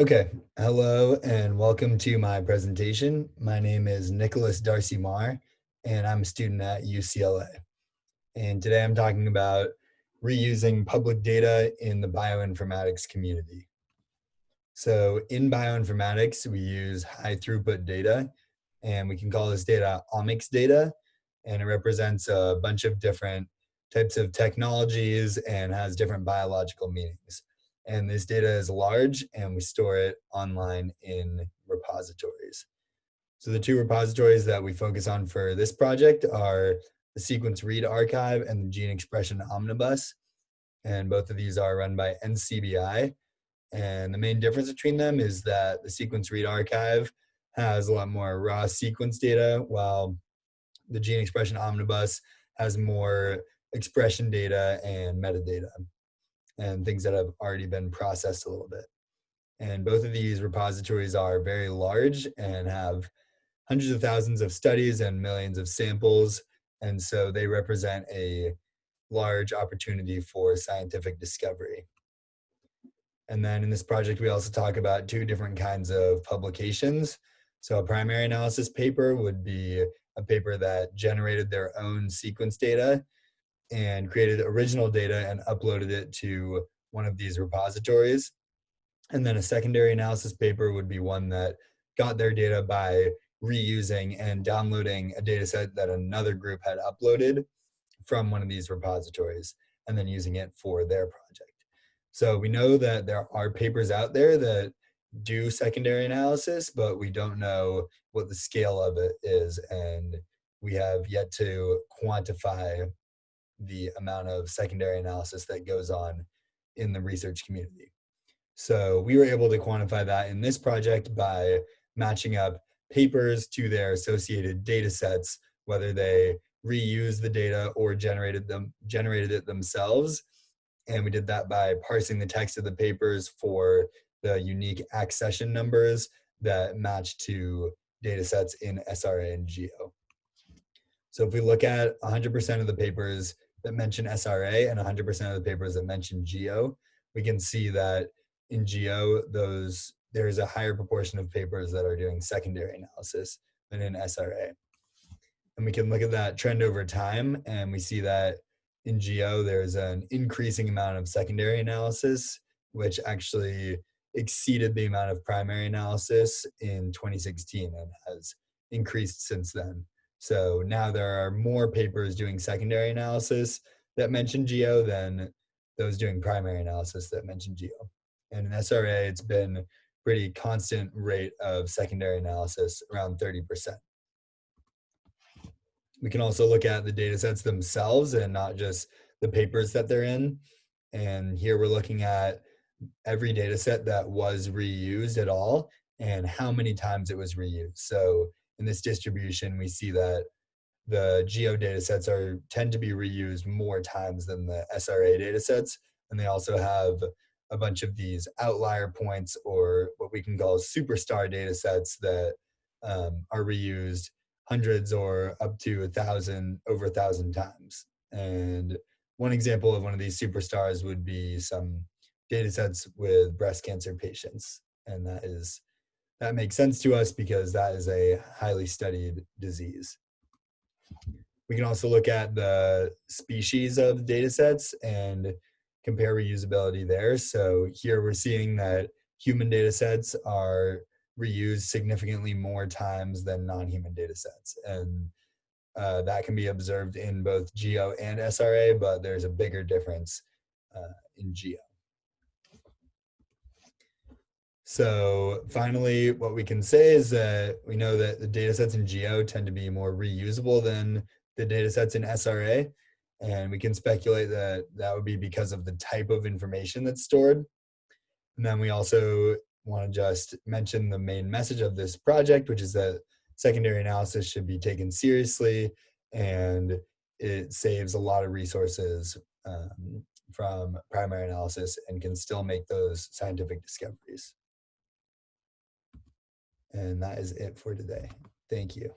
Okay, hello and welcome to my presentation. My name is Nicholas Darcy Marr and I'm a student at UCLA. And today I'm talking about reusing public data in the bioinformatics community. So in bioinformatics, we use high throughput data and we can call this data omics data and it represents a bunch of different types of technologies and has different biological meanings and this data is large and we store it online in repositories. So the two repositories that we focus on for this project are the Sequence Read Archive and the Gene Expression Omnibus. And both of these are run by NCBI. And the main difference between them is that the Sequence Read Archive has a lot more raw sequence data, while the Gene Expression Omnibus has more expression data and metadata and things that have already been processed a little bit. And both of these repositories are very large and have hundreds of thousands of studies and millions of samples. And so they represent a large opportunity for scientific discovery. And then in this project, we also talk about two different kinds of publications. So a primary analysis paper would be a paper that generated their own sequence data and created original data and uploaded it to one of these repositories. And then a secondary analysis paper would be one that got their data by reusing and downloading a data set that another group had uploaded from one of these repositories and then using it for their project. So we know that there are papers out there that do secondary analysis, but we don't know what the scale of it is. And we have yet to quantify the amount of secondary analysis that goes on in the research community. So we were able to quantify that in this project by matching up papers to their associated data sets, whether they reused the data or generated them generated it themselves. And we did that by parsing the text of the papers for the unique accession numbers that match to data sets in SRA and GEO. So if we look at 100% of the papers that mention SRA and 100% of the papers that mention GEO, we can see that in GEO, those there's a higher proportion of papers that are doing secondary analysis than in SRA. And we can look at that trend over time, and we see that in GEO, there's an increasing amount of secondary analysis, which actually exceeded the amount of primary analysis in 2016 and has increased since then. So now there are more papers doing secondary analysis that mm-hmm. mention GEO than those doing primary analysis that mention GEO. And in SRA, it's been pretty constant rate of secondary analysis, around 30%. We can also look at the data sets themselves and not just the papers that they're in. And here we're looking at every data set that was reused at all and how many times it was reused. So in this distribution, we see that the geo data sets are tend to be reused more times than the SRA data sets. And they also have a bunch of these outlier points or what we can call superstar data sets that um, are reused hundreds or up to a thousand, over a thousand times. And one example of one of these superstars would be some data sets with breast cancer patients. And that is that makes sense to us because that is a highly studied disease. We can also look at the species of data sets and compare reusability there. So here we're seeing that human data sets are reused significantly more times than non-human data sets. And uh, that can be observed in both GEO and SRA, but there's a bigger difference uh, in GEO. So finally, what we can say is that we know that the data sets in GEO tend to be more reusable than the data sets in SRA. And we can speculate that that would be because of the type of information that's stored. And then we also want to just mention the main message of this project, which is that secondary analysis should be taken seriously and it saves a lot of resources um, from primary analysis and can still make those scientific discoveries. And that is it for today. Thank you.